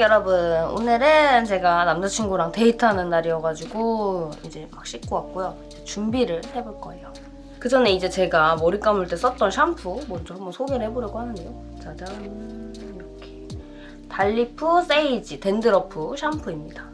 여러분. 오늘은 제가 남자친구랑 데이트하는 날이어가지고 이제 막 씻고 왔고요. 준비를 해볼 거예요. 그 전에 이제 제가 머리 감을 때 썼던 샴푸 먼저 한번 소개를 해보려고 하는데요. 짜잔. 이렇게. 달리프 세이지 댄드러프 샴푸입니다.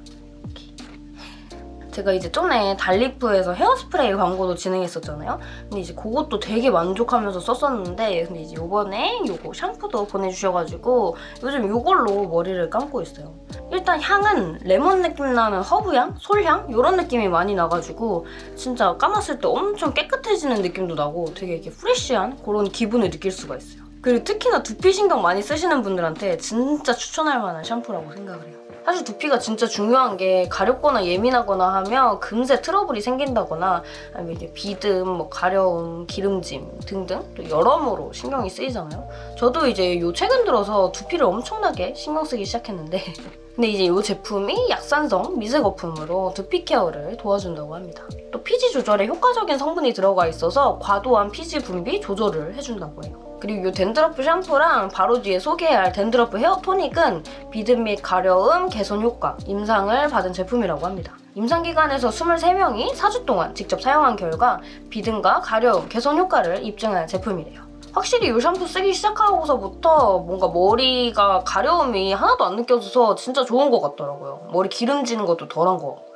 제가 이제 전에 달리프에서 헤어스프레이 광고도 진행했었잖아요 근데 이제 그것도 되게 만족하면서 썼었는데 근데 이제 요번에 요거 샴푸도 보내주셔가지고 요즘 요걸로 머리를 감고 있어요. 일단 향은 레몬 느낌 나는 허브향? 솔향? 이런 느낌이 많이 나가지고 진짜 감았을 때 엄청 깨끗해지는 느낌도 나고 되게 이렇게 프레쉬한 그런 기분을 느낄 수가 있어요. 그리고 특히나 두피 신경 많이 쓰시는 분들한테 진짜 추천할 만한 샴푸라고 생각을 해요. 사실 두피가 진짜 중요한 게 가렵거나 예민하거나 하면 금세 트러블이 생긴다거나 아니면 이게 비듬, 뭐 가려움, 기름짐 등등 또 여러모로 신경이 쓰이잖아요. 저도 이제 요 최근 들어서 두피를 엄청나게 신경 쓰기 시작했는데 근데 이제 이 제품이 약산성 미세 거품으로 두피 케어를 도와준다고 합니다. 또 피지 조절에 효과적인 성분이 들어가 있어서 과도한 피지 분비 조절을 해준다고 해요. 그리고 이 댄드러프 샴푸랑 바로 뒤에 소개할 댄드러프 헤어 토닉은 비듬 및 가려움, 개선 효과, 임상을 받은 제품이라고 합니다. 임상 기간에서 23명이 4주 동안 직접 사용한 결과 비듬과 가려움, 개선 효과를 입증한 제품이래요. 확실히 이 샴푸 쓰기 시작하고서부터 뭔가 머리가 가려움이 하나도 안 느껴져서 진짜 좋은 것 같더라고요. 머리 기름지는 것도 덜한 것 같고.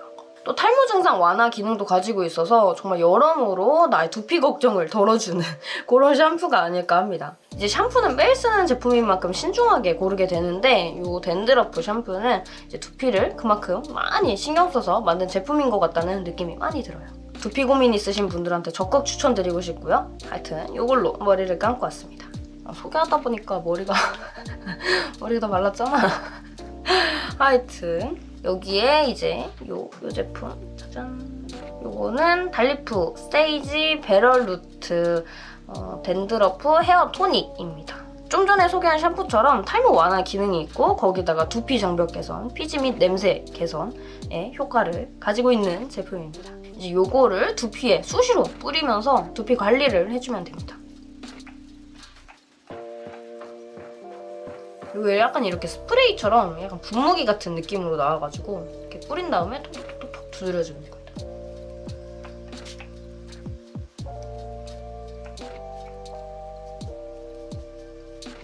또 탈모 증상 완화 기능도 가지고 있어서 정말 여러모로 나의 두피 걱정을 덜어주는 그런 샴푸가 아닐까 합니다. 이제 샴푸는 매일 쓰는 제품인 만큼 신중하게 고르게 되는데 이 댄드러프 샴푸는 이제 두피를 그만큼 많이 신경 써서 만든 제품인 것 같다는 느낌이 많이 들어요. 두피 고민 있으신 분들한테 적극 추천드리고 싶고요. 하여튼 이걸로 머리를 감고 왔습니다. 아, 소개하다 보니까 머리가 머리가 다 말랐잖아. 하여튼 여기에 이제 요, 요 제품 짜잔 요거는 달리프 Sage Better Root 어, dandruff 헤어 토닉입니다. 좀 전에 소개한 샴푸처럼 탈모 완화 기능이 있고 거기다가 두피 장벽 개선, 피지 및 냄새 개선의 효과를 가지고 있는 제품입니다. 이제 요거를 두피에 수시로 뿌리면서 두피 관리를 해주면 됩니다. 이게 약간 이렇게 스프레이처럼 약간 분무기 같은 느낌으로 나와가지고 이렇게 뿌린 다음에 톡톡톡톡 두드려주는 겁니다.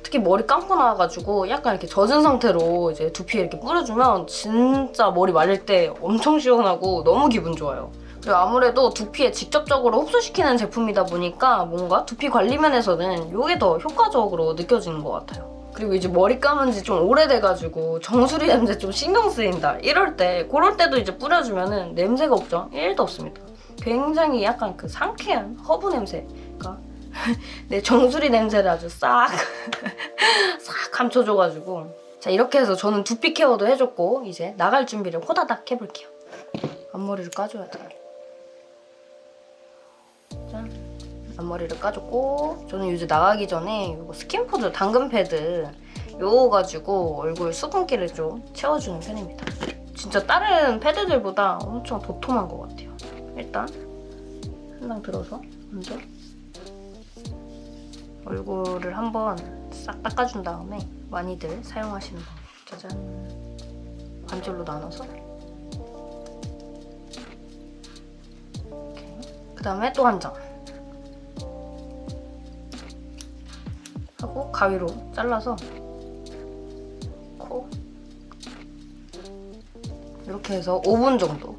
특히 머리 감고 나와가지고 약간 이렇게 젖은 상태로 이제 두피에 이렇게 뿌려주면 진짜 머리 말릴 때 엄청 시원하고 너무 기분 좋아요. 그리고 아무래도 두피에 직접적으로 흡수시키는 제품이다 보니까 뭔가 두피 관리 면에서는 이게 더 효과적으로 느껴지는 것 같아요. 그리고 이제 머리 감은 지 좀 오래돼가지고 정수리 냄새 좀 신경 쓰인다 이럴 때 그럴 때도 이제 뿌려주면 은 냄새 걱정 1도 없습니다. 굉장히 약간 그 상쾌한 허브 냄새가 내 정수리 냄새를 아주 싹 싹 감춰줘가지고 자 이렇게 해서 저는 두피 care도 해줬고 이제 나갈 준비를 호다닥 해볼게요. 앞머리를 까줘야 돼. 짠. 앞머리를 까줬고 저는 요새 나가기 전에 이거 스킨푸드 당근 패드 요거 가지고 얼굴 수분기를 좀 채워주는 편입니다. 진짜 다른 패드들보다 엄청 도톰한 것 같아요. 일단 한방 들어서 먼저 얼굴을 한번 싹 닦아준 다음에 많이들 사용하시는 거 짜잔 반절로 나눠서 그 다음에 또 한 장. 하고 가위로 잘라서 코 이렇게 해서 5분 정도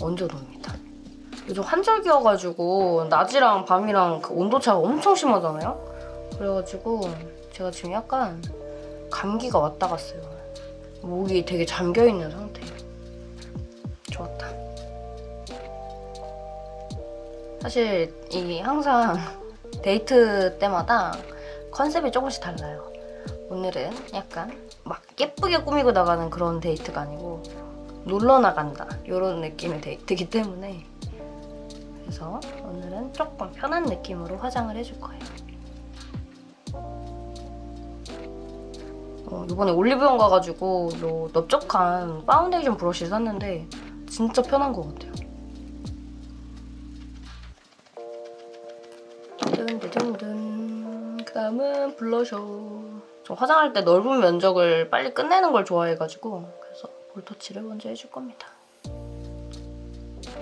얹어놓습니다. 요즘 환절기여가지고 낮이랑 밤이랑 그 온도차가 엄청 심하잖아요? 그래가지고 제가 지금 약간 감기가 왔다 갔어요. 목이 되게 잠겨있는 상태 사실 이 항상 데이트 때마다 컨셉이 조금씩 달라요. 오늘은 약간 막 예쁘게 꾸미고 나가는 그런 데이트가 아니고 놀러 나간다 이런 느낌의 데이트이기 때문에 그래서 오늘은 조금 편한 느낌으로 화장을 해줄 거예요. 어, 이번에 올리브영 가가지고 요 넓적한 파운데이션 브러쉬 샀는데 진짜 편한 것 같아요. 든든든 그 다음은 블러셔. 저 화장할 때 넓은 면적을 빨리 끝내는 걸 좋아해가지고 그래서 볼터치를 먼저 해줄 겁니다.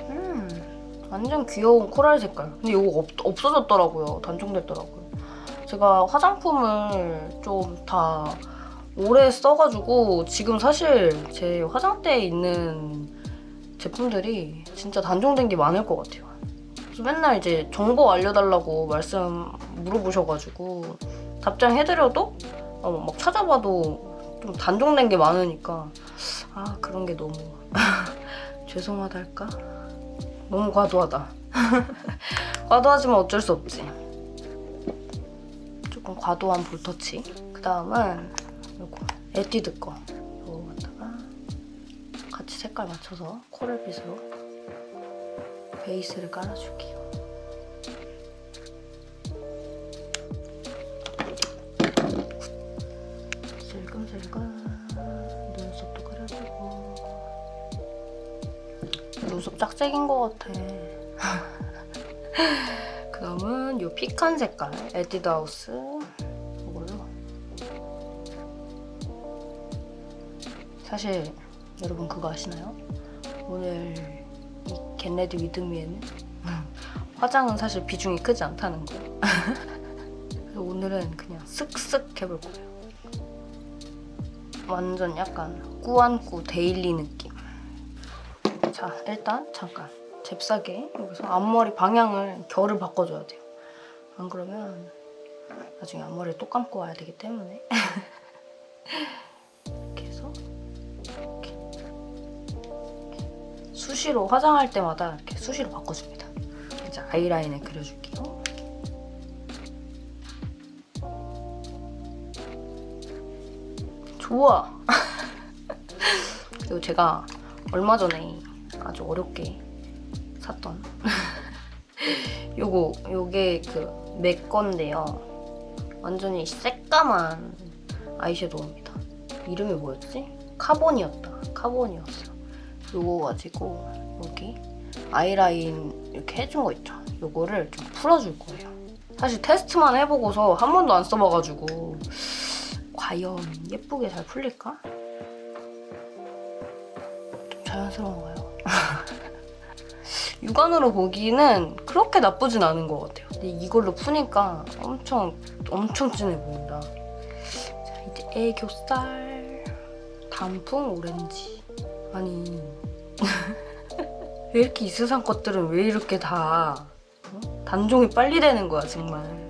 음, 완전 귀여운 코랄 색깔. 근데 이거 없, 없어졌더라고요. 단종됐더라고요. 제가 화장품을 좀다 오래 써가지고 지금 사실 제 화장대에 있는 제품들이 진짜 단종된 게 많을 것 같아요. 맨날 이제 정보 알려달라고 말씀 물어보셔가지고 답장해드려도 어, 막 찾아봐도 좀 단종된 게 많으니까 아 그런 게 너무 죄송하달까? 너무 과도하다. 과도하지만 어쩔 수 없지. 조금 과도한 볼터치. 그 다음은 요거 에뛰드 거 요거 갖다가 같이 색깔 맞춰서 coral빛으로 베이스를 깔아줄게요. 슬금슬금 눈썹도 그려주고 눈썹 짝짝인 것 같아. 그 다음은 요 피칸 색깔 에뛰드하우스 이걸로 사실 여러분 그거 아시나요? 오늘 이 get ready with me에는? 화장은 사실 비중이 크지 않다는 거 그래서 오늘은 그냥 쓱쓱 해볼 거예요. 완전 약간 꾸안꾸 daily 느낌. 자 일단 잠깐. 잽싸게 여기서 앞머리 방향을 결을 바꿔줘야 돼요. 안 그러면 나중에 앞머리를 또 감고 와야 되기 때문에 수시로 화장할 때마다 이렇게 수시로 바꿔줍니다. 이제 아이라인을 그려줄게요. 좋아. 그리고 제가 얼마 전에 아주 어렵게 샀던 요거 요게 그 맥 건데요. 완전히 새까만 아이섀도우입니다. 이름이 뭐였지? 카본이었다. 카본이었어 요거 가지고 여기 아이라인 이렇게 해준 거 있죠 요거를 좀 풀어줄 거예요 사실 테스트만 해보고서 한 번도 안 써봐가지고 과연 예쁘게 잘 풀릴까? 좀 자연스러운가요? 육안으로 보기는 그렇게 나쁘진 않은 것 같아요. 근데 이걸로 푸니까 엄청 엄청 진해 보인다. 자 이제 애교살 단풍 오렌지 아니 왜 이렇게 이 세상 것들은 왜 이렇게 다 어? 단종이 빨리 되는 거야 정말.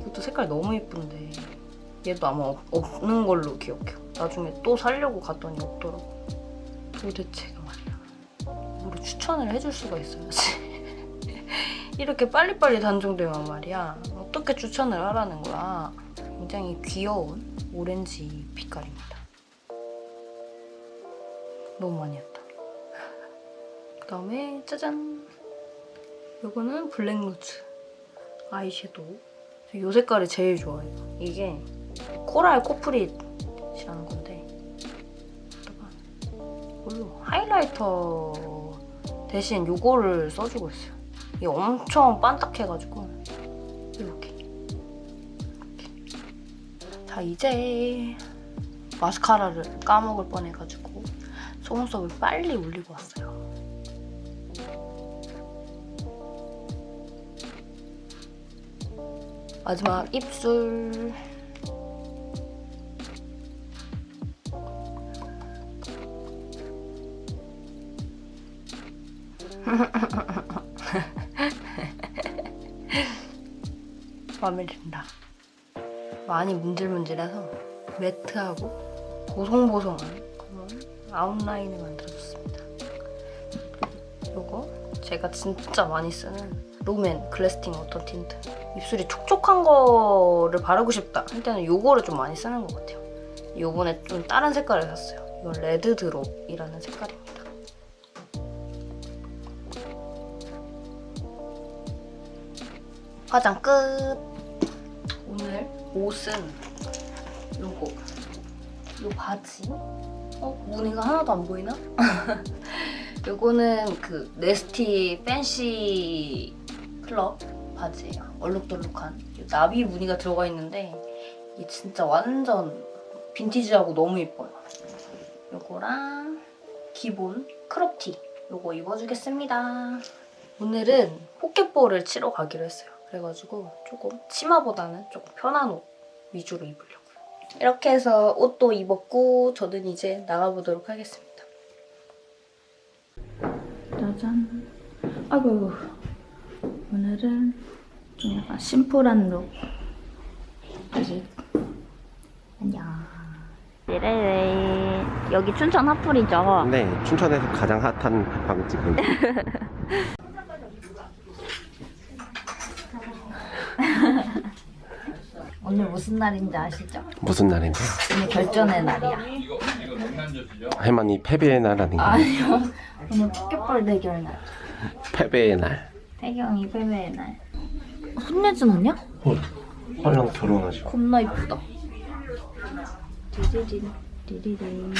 이것도 색깔 너무 예쁜데 얘도 아마 없, 없는 걸로 기억해요. 나중에 또 살려고 갔더니 없더라고. 도대체가 말이야. 뭐로 추천을 해줄 수가 있어야지. 이렇게 빨리빨리 단종되면 말이야. 어떻게 추천을 하라는 거야. 굉장히 귀여운 오렌지 빛깔입니다. 너무 많이 했다. 그 다음에 짜잔! 이거는 블랙루즈 아이섀도우. 이 색깔이 제일 좋아요. 이게 코랄 코프릿이라는 건데 이걸로 하이라이터 대신 이거를 써주고 있어요. 이게 엄청 반딱해가지고 이렇게. 이렇게. 자 이제 마스카라를 까먹을 뻔해가지고 속눈썹을 빨리 올리고 왔어요. 마지막 입술 마음에 든다. 많이 문질문질해서 매트하고 보송보송한 그런 아웃라인을 만들어줬습니다. 이거 제가 진짜 많이 쓰는 롬앤 Glasting Water Tint. 입술이 촉촉한 거를 바르고 싶다 할 때는 이거를 좀 많이 쓰는 것 같아요. 요번에 좀 다른 색깔을 샀어요. 이건 Red Drop이라는 색깔입니다. 화장 끝. 오늘 옷은 요거. 요 바지. 어? 무늬가 하나도 안 보이나? 요거는 그 Nasty Fancy Club 바지예요. 얼룩덜룩한 요 나비 무늬가 들어가 있는데 이게 진짜 완전 빈티지하고 너무 예뻐요. 요거랑 기본 crop티 요거 입어주겠습니다. 오늘은 포켓볼을 치러 가기로 했어요. 그래가지고 조금 치마보다는 조금 편한 옷 위주로 입으려고요. 이렇게 해서 옷도 입었고 저는 이제 나가보도록 하겠습니다. 짜잔. 아이고 오늘은 좀 약간 심플한 룩. 아직 안녕. 네네 여기 춘천 핫플이죠. 네, 춘천에서 가장 핫한 빵집은 오늘 무슨 날인지 아시죠? 무슨 날인데요? 오늘 결전의 날이야. 할머니 패배의 날 아닌가요? 아니요. 오늘 포켓볼 대결 날. 패배의 날. 태경이 패배의 날. 손예진 아니야? 헐, 헐랑 결혼하시고. 겁나 이쁘다. 디디딘 디디딘.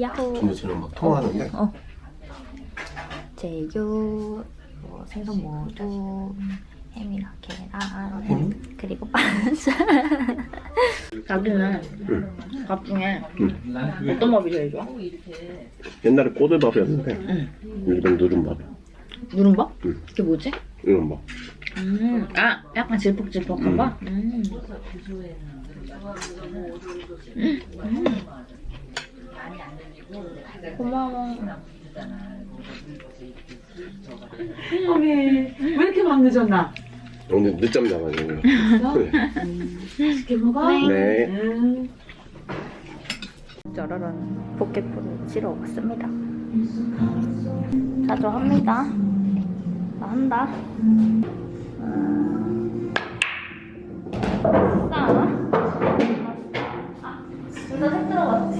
야호. 근데 저는 막 통화하는데 어. 제육, 뭐 생선 모두, 햄이랑 계란, 햄? 그리고 반찬. 자기는 밥 중에 어떤 밥이 제일 좋아? 옛날에 꼬들밥이었는데 요즘 누른밥이야. 누른밥? 응. 그게 뭐지? 이런 밥. 음, 아, 약간 질퍽질퍽한 거? 음. 음. 고마워. 어메 왜 이렇게 막 늦었나? 오늘 늦잠 자가지고. 맛있게 먹어? 네. 음. 짜라란 포켓볼을 치러 왔습니다. 자주 합니다. 나 한다. 음. 싸. 아, 둘다 색 들어갔지?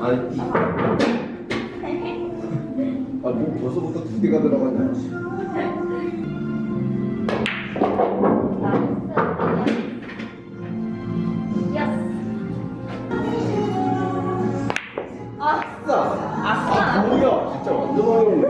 아니. 아, 뭐 벌써부터 두 개가 들어갔냐? 진짜 완전 어려운데.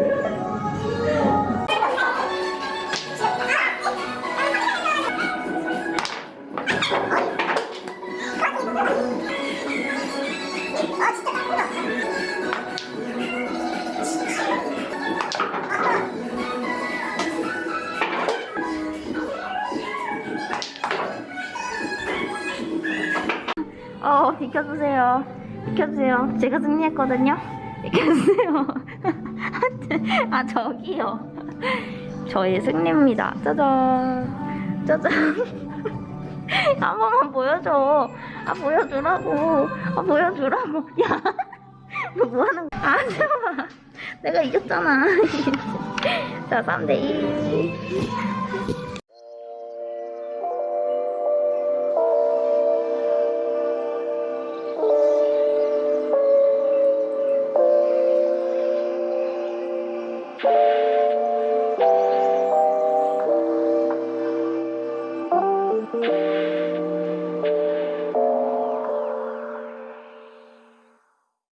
어, 비켜주세요. 비켜주세요. 제가 승리했거든요. 비켜주세요. 아, 저기요. 저의 승리입니다. 짜잔. 짜잔. 한 번만 보여줘. 아, 보여주라고. 아, 보여주라고. 야. 너 뭐하는 거야? 아, 잠깐만. 내가 이겼잖아. 자, 3대2.